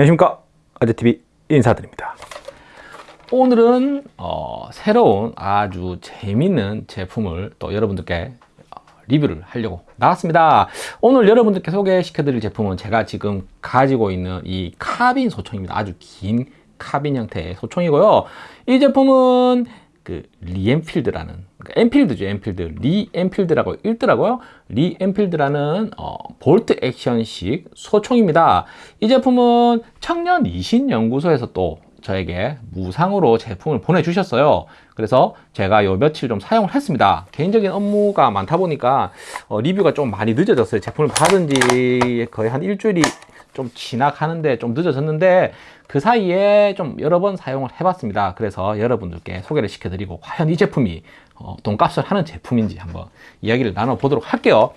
안녕하십니까? 아재TV 인사드립니다. 오늘은 어, 새로운 아주 재밌는 제품을 또 여러분들께 어, 리뷰를 하려고 나왔습니다. 오늘 여러분들께 소개시켜 드릴 제품은 제가 지금 가지고 있는 이 카빈 소총입니다. 아주 긴 카빈 형태의 소총이고요. 이 제품은 그 리엔필드라는 그러니까 엔필드죠 엔필드. 리엔필드라고 읽더라고요? 리엔필드라는 어, 볼트 액션식 소총입니다. 이 제품은 청년 이신연구소에서 또 저에게 무상으로 제품을 보내주셨어요. 그래서 제가 요 며칠 좀 사용을 했습니다. 개인적인 업무가 많다 보니까 어, 리뷰가 좀 많이 늦어졌어요. 제품을 받은 지 거의 한 일주일이 좀 지나가는데 좀 늦어졌는데 그 사이에 좀 여러 번 사용을 해봤습니다. 그래서 여러분들께 소개를 시켜드리고 과연 이 제품이 어, 돈값을 하는 제품인지 한번 이야기를 나눠보도록 할게요.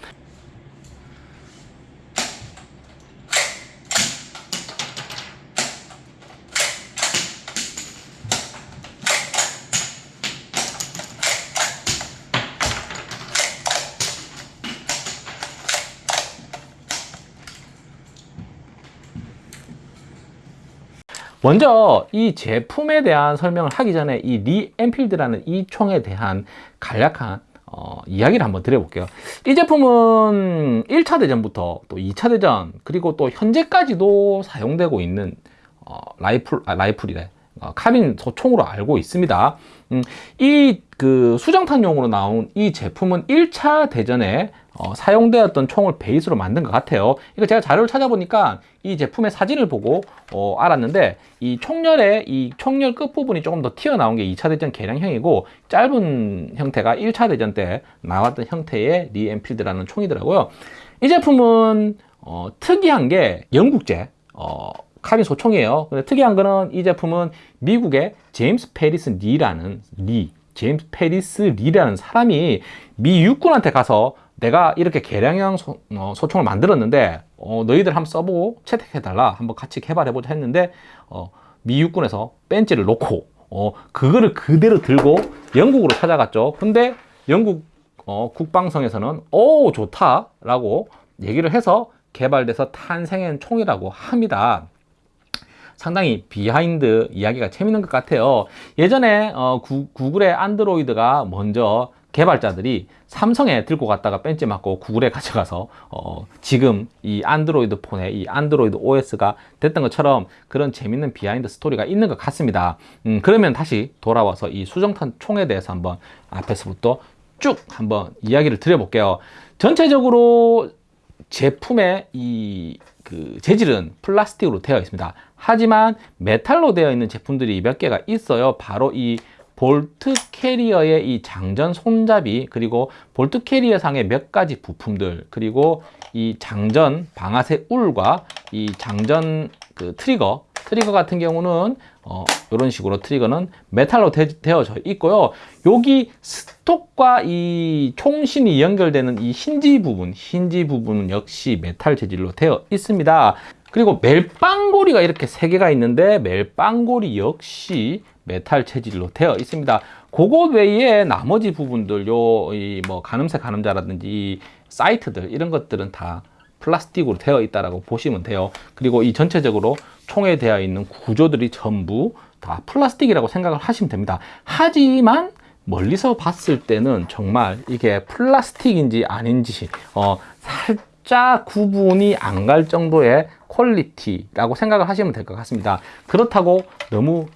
먼저 이 제품에 대한 설명을 하기 전에 이 리엔필드라는 이 총에 대한 간략한 어, 이야기를 한번 드려볼게요. 이 제품은 1차 대전부터 또 2차 대전 그리고 또 현재까지도 사용되고 있는 어, 라이플, 아, 라이플이래. 어, 카빈 소총으로 알고 있습니다. 음, 이그 수정탄용으로 나온 이 제품은 1차 대전에 어, 사용되었던 총을 베이스로 만든 것 같아요. 이거 제가 자료를 찾아보니까 이 제품의 사진을 보고 어, 알았는데 이 총열의 이 총열 끝부분이 조금 더 튀어나온 게 2차 대전 개량형이고 짧은 형태가 1차 대전 때 나왔던 형태의 리엔필드라는 총이더라고요. 이 제품은 어, 특이한 게 영국제 어, 카빈 소총이에요. 근데 특이한 거는 이 제품은 미국의 제임스 페리스 리라는 리 제임스 페리스 리라는 사람이 미 육군한테 가서 내가 이렇게 개량형 소, 어, 총을 만들었는데 어, 너희들 한번 써보고 채택해달라. 한번 같이 개발해보자 했는데 어, 미 육군에서 뺀찌를 놓고 어, 그거를 그대로 들고 영국으로 찾아갔죠. 근데 영국 어, 국방성에서는 오 좋다 라고 얘기를 해서 개발돼서 탄생한 총이라고 합니다. 상당히 비하인드 이야기가 재밌는 것 같아요. 예전에 어, 구, 구글의 안드로이드가 먼저 개발자들이 삼성에 들고 갔다가 뺀찌 맞고 구글에 가져가서 어, 지금 이 안드로이드 폰에 이 안드로이드 OS가 됐던 것처럼 그런 재밌는 비하인드 스토리가 있는 것 같습니다. 음, 그러면 다시 돌아와서 이 수정탄 총에 대해서 한번 앞에서부터 쭉 한번 이야기를 드려볼게요. 전체적으로 제품의 이 그 재질은 플라스틱으로 되어 있습니다. 하지만 메탈로 되어 있는 제품들이 몇 개가 있어요. 바로 이 볼트 캐리어의 이 장전 손잡이 그리고 볼트 캐리어 상의 몇 가지 부품들 그리고 이 장전 방아쇠 울과 이 장전 그 트리거 트리거 같은 경우는 어, 이런 식으로 트리거는 메탈로 되, 어져 있고요. 여기 stock과 이 총신이 연결되는 이 힌지 부분 힌지 부분은 역시 메탈 재질로 되어 있습니다 그리고 멜빵고리가 이렇게 세 개가 있는데 멜빵고리 역시 메탈 재질로 되어 있습니다. 그것 외에 나머지 부분들 요뭐 가늠쇠 가늠자라든지 sight들 이런 것들은 다 플라스틱으로 되어 있다라고 보시면 돼요. 그리고 이 전체적으로 총에 되어 있는 구조들이 전부 다 플라스틱이라고 생각을 하시면 됩니다. 하지만 멀리서 봤을 때는 정말 이게 플라스틱인지 아닌지 어, 살짝 구분이 안 갈 정도의 퀄리티라고 생각을 하시면 될 것 같습니다. 그렇다고 너무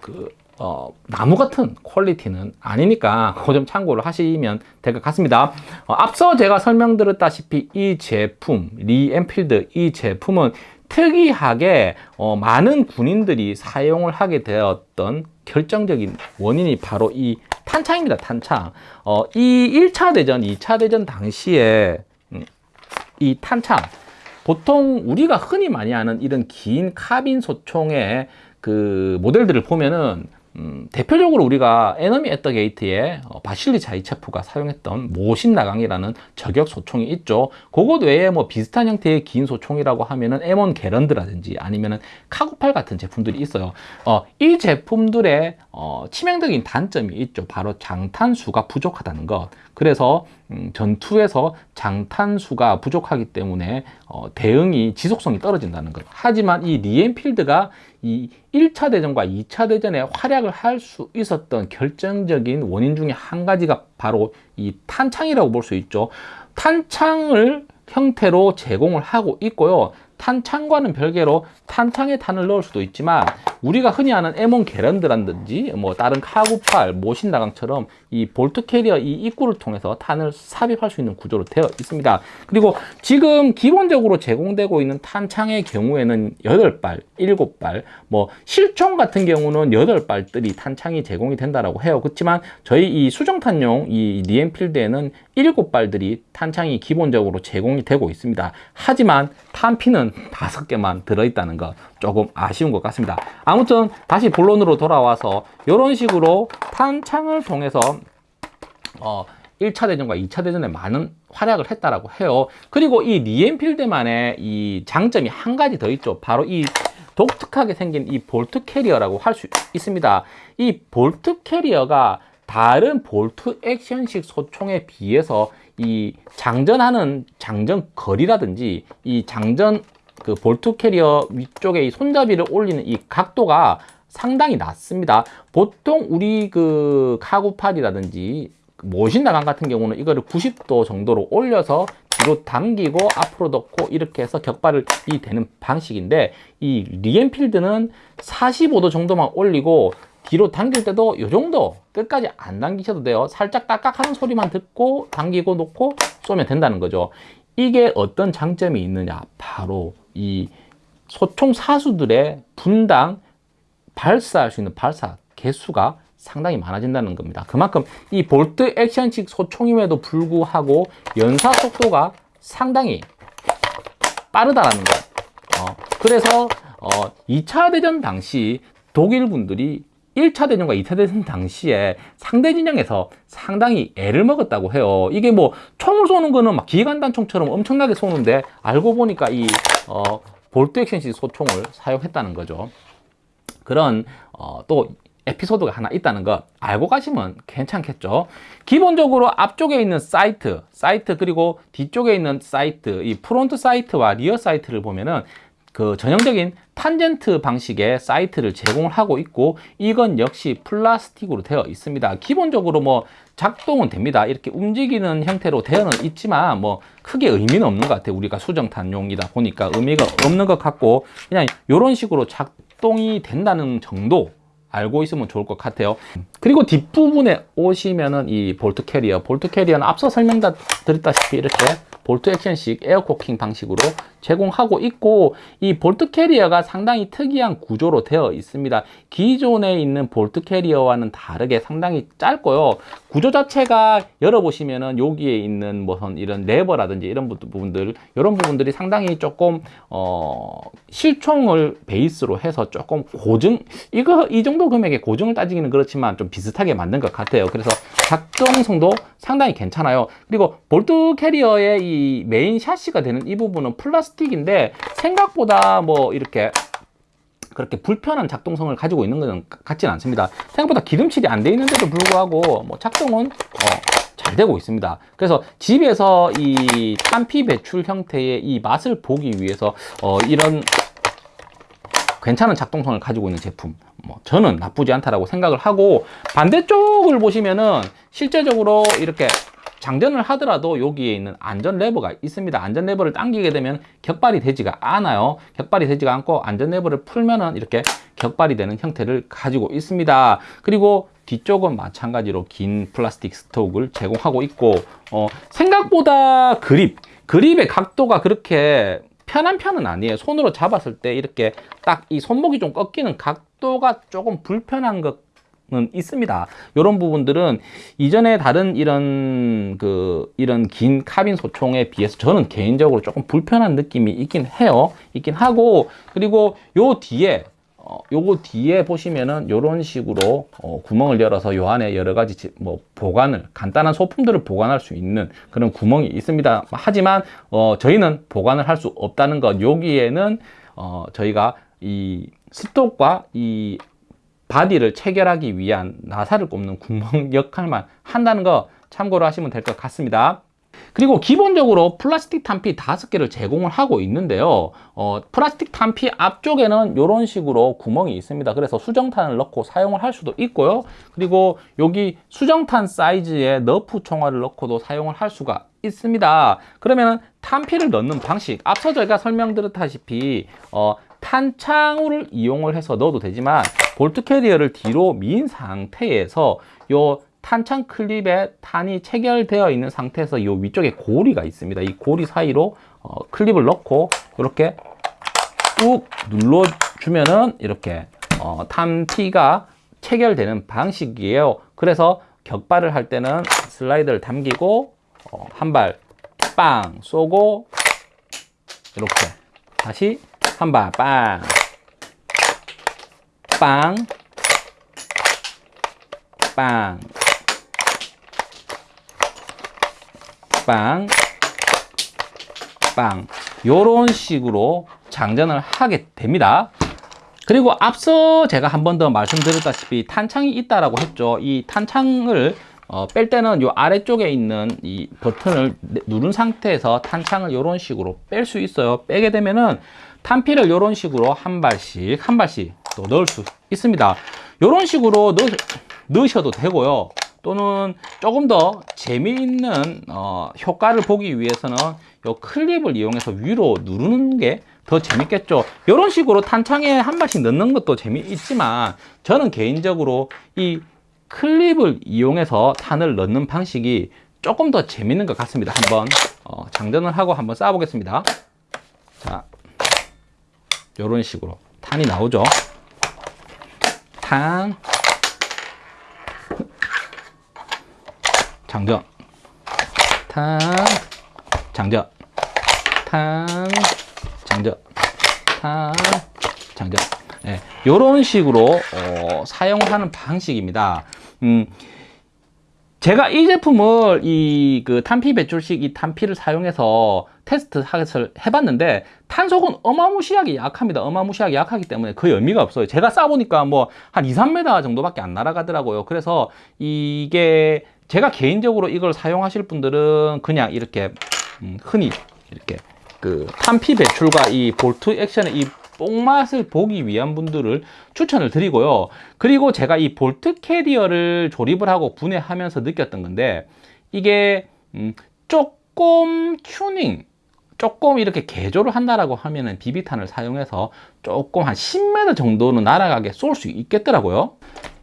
그 어, 나무 같은 퀄리티는 아니니까 그점 참고를 하시면 될 것 같습니다. 어, 앞서 제가 설명드렸다시피 이 제품 리엔필드 이 제품은 특이하게 어, 많은 군인들이 사용을 하게 되었던 결정적인 원인이 바로 이 탄창입니다 탄창. 어, 이 1차 대전 2차 대전 당시에 음, 이 탄창. 보통 우리가 흔히 많이 아는 이런 긴 카빈 소총의 그 모델들을 보면은 음, 대표적으로 우리가 Enemy at the Gate에 어, 바실리 자이체프가 사용했던 모신 나강이라는 저격 소총이 있죠. 그것 외에 뭐 비슷한 형태의 긴 소총이라고 하면은 M1 개런드라든지 아니면은 카고팔 같은 제품들이 있어요. 어, 이 제품들의 어, 치명적인 단점이 있죠. 바로 장탄수가 부족하다는 것. 그래서 음, 전투에서 장탄수가 부족하기 때문에 어, 대응이 지속성이 떨어진다는 것. 하지만 이 리엔필드가 이 1차 대전과 2차 대전에 활약을 할 수 있었던 결정적인 원인 중에 한 가지가 바로 이 탄창이라고 볼 수 있죠. 탄창을 형태로 제공을 하고 있고요. 탄창과는 별개로 탄창에 탄을 넣을 수도 있지만 우리가 흔히 아는 M1 게런드라든지 뭐 다른 카구팔, 모신나강처럼 이 볼트 캐리어 이 입구를 통해서 탄을 삽입할 수 있는 구조로 되어 있습니다. 그리고 지금 기본적으로 제공되고 있는 탄창의 경우에는 8발, 7발, 뭐 실총 같은 경우는 8발들이 탄창이 제공이 된다라고 해요. 그렇지만 저희 이 수정탄용 이 리엔필드에는 7발들이 탄창이 기본적으로 제공이 되고 있습니다. 하지만 탄피는 5개만 들어있다는 것 조금 아쉬운 것 같습니다. 아무튼 다시 본론으로 돌아와서 이런 식으로 탄창을 통해서 어, 1차 대전과 2차 대전에 많은 활약을 했다라고 해요. 그리고 이 리엔필드만의 이 장점이 한 가지 더 있죠. 바로 이 독특하게 생긴 이 bolt carrier라고 할 수 있습니다. 이 bolt carrier가 다른 bolt action식 소총에 비해서 이 장전하는 장전 거리라든지 이 장전 그 bolt carrier 위쪽에 이 손잡이를 올리는 이 각도가 상당히 낮습니다. 보통 우리 그 카구팔이라든지 모신 나강 같은 경우는 이거를 90도 정도로 올려서 뒤로 당기고 앞으로 넣고 이렇게 해서 격발이 되는 방식인데 이 리엔필드는 45도 정도만 올리고 뒤로 당길 때도 이 정도 끝까지 안 당기셔도 돼요. 살짝 깍깍하는 소리만 듣고 당기고 놓고 쏘면 된다는 거죠. 이게 어떤 장점이 있느냐? 바로 이 소총 사수들의 분당 발사할 수 있는 발사 개수가 상당히 많아진다는 겁니다. 그만큼 이 볼트 액션식 소총임에도 불구하고 연사 속도가 상당히 빠르다라는 것. 어, 그래서 어, 2차 대전 당시 독일 분들이 1차 대전과 2차 대전 당시에 상대 진영에서 상당히 애를 먹었다고 해요. 이게 뭐 총을 쏘는 거는 막 기관단총처럼 엄청나게 쏘는데 알고 보니까 이 어, bolt action식 소총을 사용했다는 거죠. 그런 어, 또 에피소드가 하나 있다는 거 알고 가시면 괜찮겠죠 기본적으로 앞쪽에 있는 sight sight 그리고 뒤쪽에 있는 sight 이 front sight와 rear sight를 보면은 그 전형적인 탄젠트 방식의 sight를 제공을 하고 있고 이건 역시 플라스틱으로 되어 있습니다. 기본적으로 뭐 작동은 됩니다. 이렇게 움직이는 형태로 되어는 있지만 뭐 크게 의미는 없는 것 같아요. 우리가 수정탄용이다 보니까 의미가 없는 것 같고 그냥 이런 식으로 작동이 된다는 정도 알고 있으면 좋을 것 같아요. 그리고 뒷부분에 오시면은 이 bolt carrier bolt carrier는 앞서 설명 드렸다시피 이렇게 bolt action식 air cocking 방식으로 제공하고 있고 이 bolt carrier가 상당히 특이한 구조로 되어 있습니다. 기존에 있는 bolt carrier와는 다르게 상당히 짧고요. 구조 자체가 열어보시면은 여기에 있는 무슨 이런 레버라든지 이런 부분들 이런 부분들이 상당히 조금 어 실총을 베이스로 해서 조금 고증 이거 이 정도 금액의 고증을 따지기는 그렇지만 좀 비슷하게 만든 것 같아요. 그래서 작동성도 상당히 괜찮아요. 그리고 bolt carrier의 이 메인 샤시가 되는 이 부분은 플라스틱 인데 생각보다 뭐 이렇게 그렇게 불편한 작동성을 가지고 있는 것은 같지는 않습니다. 생각보다 기름칠이 안 돼 있는데도 불구하고 뭐 작동은 어, 잘 되고 있습니다. 그래서 집에서 이 탄피 배출 형태의 이 맛을 보기 위해서 어, 이런 괜찮은 작동성을 가지고 있는 제품 뭐 저는 나쁘지 않다라고 생각을 하고 반대쪽을 보시면은 실제적으로 이렇게 장전을 하더라도 여기에 있는 안전 레버가 있습니다. 안전 레버를 당기게 되면 격발이 되지가 않아요. 격발이 되지가 않고 안전 레버를 풀면은 이렇게 격발이 되는 형태를 가지고 있습니다. 그리고 뒤쪽은 마찬가지로 긴 플라스틱 스톡을 제공하고 있고 어, 생각보다 그립 그립의 각도가 그렇게 편한 편은 아니에요. 손으로 잡았을 때 이렇게 딱 이 손목이 좀 꺾이는 각도가 조금 불편한 것 은 있습니다. 이런 부분들은 이전에 다른 이런 그 이런 긴 카빈 소총에 비해서 저는 개인적으로 조금 불편한 느낌이 있긴 해요. 있긴 하고 그리고 요 뒤에 어, 요거 뒤에 보시면은 요런 식으로 어, 구멍을 열어서 요 안에 여러 가지 지- 뭐 보관을 간단한 소품들을 보관할 수 있는 그런 구멍이 있습니다. 하지만 어, 저희는 보관을 할 수 없다는 것. 여기에는 어, 저희가 이 stock과 이 body를 체결하기 위한 나사를 꼽는 구멍 역할만 한다는 거 참고로 하시면 될 것 같습니다. 그리고 기본적으로 플라스틱 탄피 다섯 개를 제공을 하고 있는데요. 어, 플라스틱 탄피 앞쪽에는 이런 식으로 구멍이 있습니다. 그래서 수정탄을 넣고 사용을 할 수도 있고요. 그리고 여기 수정탄 사이즈의 너프 총알을 넣고도 사용을 할 수가 있습니다. 그러면 탄피를 넣는 방식, 앞서 저희가 설명드렸다시피 어, 탄창을 이용을 해서 넣어도 되지만 bolt carrier를 뒤로 민 상태에서 요 탄창 클립에 탄이 체결되어 있는 상태에서 이 위쪽에 고리가 있습니다. 이 고리 사이로 어, 클립을 넣고 이렇게 꾹 눌러주면은 이렇게 어, 탄피가 체결되는 방식이에요. 그래서 격발을 할 때는 슬라이드를 당기고 어, 한발 빵 쏘고 이렇게 다시 한 발 빵 빵, 빵, 빵, 빵. 요런 식으로 장전을 하게 됩니다. 그리고 앞서 제가 한 번 더 말씀드렸다시피 탄창이 있다라고 했죠. 이 탄창을 어, 뺄 때는 요 아래쪽에 있는 이 버튼을 내- 누른 상태에서 탄창을 이런 식으로 뺄 수 있어요. 빼게 되면은 탄피를 이런 식으로 한 발씩 한 발씩 또 넣을 수 있습니다. 이런 식으로 넣, 넣으셔도 되고요. 또는 조금 더 재미있는 어, 효과를 보기 위해서는 이 클립을 이용해서 위로 누르는 게 더 재밌겠죠. 이런 식으로 탄창에 한 발씩 넣는 것도 재미있지만 저는 개인적으로 이 클립을 이용해서 탄을 넣는 방식이 조금 더 재밌는 것 같습니다. 한번 어, 장전을 하고 한번 쏴보겠습니다. 자, 이런 식으로 탄이 나오죠. 탄, 장전, 탄, 장전, 탄, 장전, 탄, 장전. 예, 이런 식으로 어, 사용하는 방식입니다. 음, 제가 이 제품을 이 그 탄피 배출식 이 탄피를 사용해서 테스트 하기를 해봤는데 탄속은 어마무시하게 약합니다. 어마무시하게 약하기 때문에 거의 의미가 없어요. 제가 쏴보니까 뭐 한 2, 3m 정도밖에 안 날아가더라고요. 그래서 이게 제가 개인적으로 이걸 사용하실 분들은 그냥 이렇게 음, 흔히 이렇게 그 탄피 배출과 이 bolt action의 이 뽕맛을 보기 위한 분들을 추천을 드리고요. 그리고 제가 이 bolt carrier를 조립을 하고 분해하면서 느꼈던 건데 이게 음, 조금 튜닝 조금 이렇게 개조를 한다라고 하면은 비비탄을 사용해서 조금 한 10m 정도는 날아가게 쏠 수 있겠더라고요.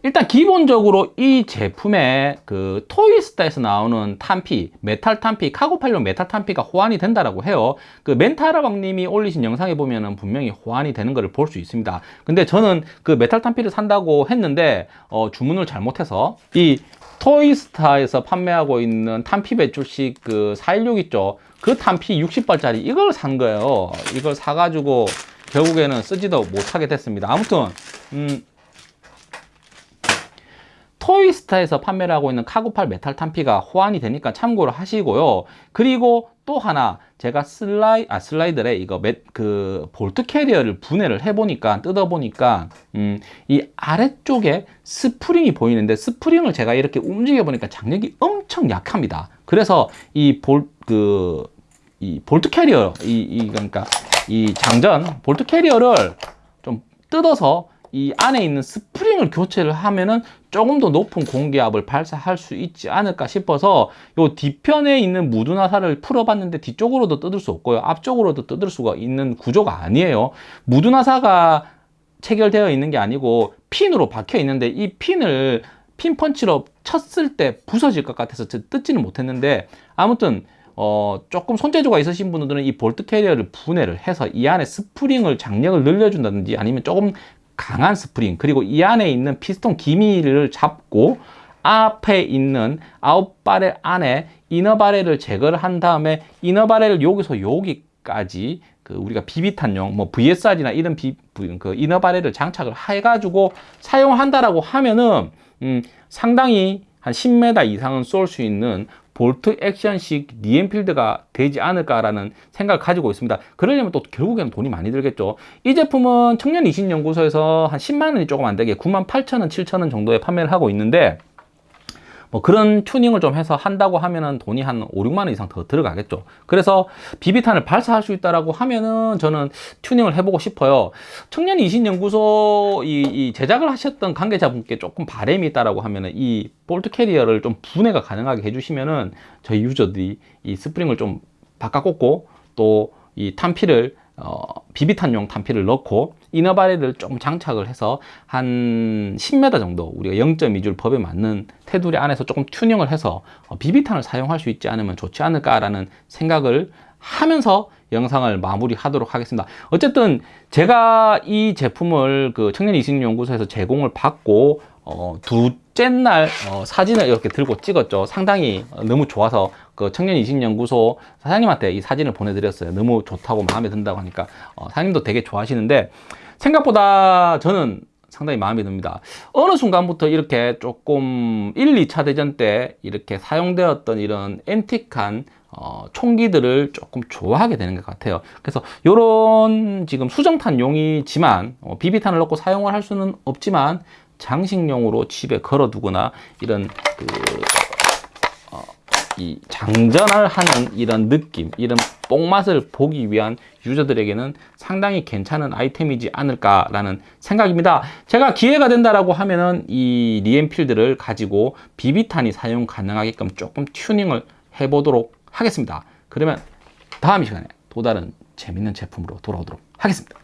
일단 기본적으로 이 제품에 그 토이스타에서 나오는 탄피, 메탈 탄피, 카고팔용 메탈 탄피가 호환이 된다라고 해요. 그 멘타라왕님이 올리신 영상에 보면은 분명히 호환이 되는 것을 볼 수 있습니다. 근데 저는 그 메탈 탄피를 산다고 했는데 어, 주문을 잘못해서 이 토이스타에서 판매하고 있는 탄피 배출식 그 416 있죠. 그 탄피 60발짜리 이걸 산 거예요. 이걸 사가지고 결국에는 쓰지도 못하게 됐습니다. 아무튼 음, 토이스타에서 판매를 하고 있는 카고팔 메탈 탄피가 호환이 되니까 참고를 하시고요. 그리고 또 하나 제가 슬라이 아 슬라이드래 이거 맷, 그 bolt carrier를 분해를 해보니까 뜯어보니까 음, 이 아래쪽에 스프링이 보이는데 스프링을 제가 이렇게 움직여 보니까 장력이 엄청 약합니다. 그래서 이 볼 그 이 볼트 캐리어 이, 이 그러니까 이 장전 볼트 캐리어를 좀 뜯어서 이 안에 있는 스프링을 교체를 하면은 조금 더 높은 공기압을 발사할 수 있지 않을까 싶어서 요 뒤편에 있는 무두나사를 풀어봤는데 뒤쪽으로도 뜯을 수 없고요. 앞쪽으로도 뜯을 수가 있는 구조가 아니에요. 무두나사가 체결되어 있는 게 아니고 핀으로 박혀 있는데 이 핀을 핀 펀치로 쳤을 때 부서질 것 같아서 저 뜯지는 못했는데 아무튼 어, 조금 손재주가 있으신 분들은 이 볼트 캐리어를 분해를 해서 이 안에 스프링을 장력을 늘려준다든지 아니면 조금 강한 스프링 그리고 이 안에 있는 피스톤 기밀을 잡고 앞에 있는 out barrel 안에 inner barrel을 제거를 한 다음에 inner barrel을 여기서 여기까지 그 우리가 비비탄용 뭐 VSR이나 이런 비, 부- 그 inner barrel을 장착을 해가지고 사용한다라고 하면은 음, 상당히 한 10m 이상은 쏠 수 있는 볼트 액션식 리엔필드가 되지 않을까라는 생각을 가지고 있습니다. 그러려면 또 결국에는 돈이 많이 들겠죠. 이 제품은 청년 이신연구소에서 한 10만 원이 조금 안 되게 9만 8천 원, 7천 원 정도에 판매를 하고 있는데 뭐 그런 튜닝을 좀 해서 한다고 하면은 돈이 한 5, 6만 원 이상 더 들어가겠죠. 그래서 비비탄을 발사할 수 있다라고 하면은 저는 튜닝을 해보고 싶어요. 청년 이신연구소 이, 이 제작을 하셨던 관계자분께 조금 바램이 있다라고 하면은 이 볼트 캐리어를 좀 분해가 가능하게 해주시면은 저희 유저들이 이 스프링을 좀 바꿔 꽂고 또 이 탄피를 어, 비비탄용 탄피를 넣고 inner barrel을 좀 장착을 해서 한 10m 정도 우리가 0.2줄 법에 맞는 테두리 안에서 조금 튜닝을 해서 어, 비비탄을 사용할 수 있지 않으면 좋지 않을까라는 생각을 하면서 영상을 마무리하도록 하겠습니다. 어쨌든 제가 이 제품을 그 청년 이식 연구소에서 제공을 받고 어, 둘 째날 어, 사진을 이렇게 들고 찍었죠. 상당히 어, 너무 좋아서 그 청년 이식연구소 사장님한테 이 사진을 보내드렸어요. 너무 좋다고 마음에 든다고 하니까 어, 사장님도 되게 좋아하시는데 생각보다 저는 상당히 마음에 듭니다. 어느 순간부터 이렇게 조금 1, 2차 대전 때 이렇게 사용되었던 이런 앤틱한 어, 총기들을 조금 좋아하게 되는 것 같아요. 그래서 이런 지금 수정탄 용이지만 어, 비비탄을 넣고 사용을 할 수는 없지만 장식용으로 집에 걸어두거나 이런 그이 장전을 하는 이런 느낌, 이런 뽕맛을 보기 위한 유저들에게는 상당히 괜찮은 아이템이지 않을까라는 생각입니다. 제가 기회가 된다라고 하면은 이 리엠필드를 가지고 비비탄이 사용 가능하게끔 조금 튜닝을 해보도록 하겠습니다. 그러면 다음 시간에 또 다른 재밌는 제품으로 돌아오도록 하겠습니다.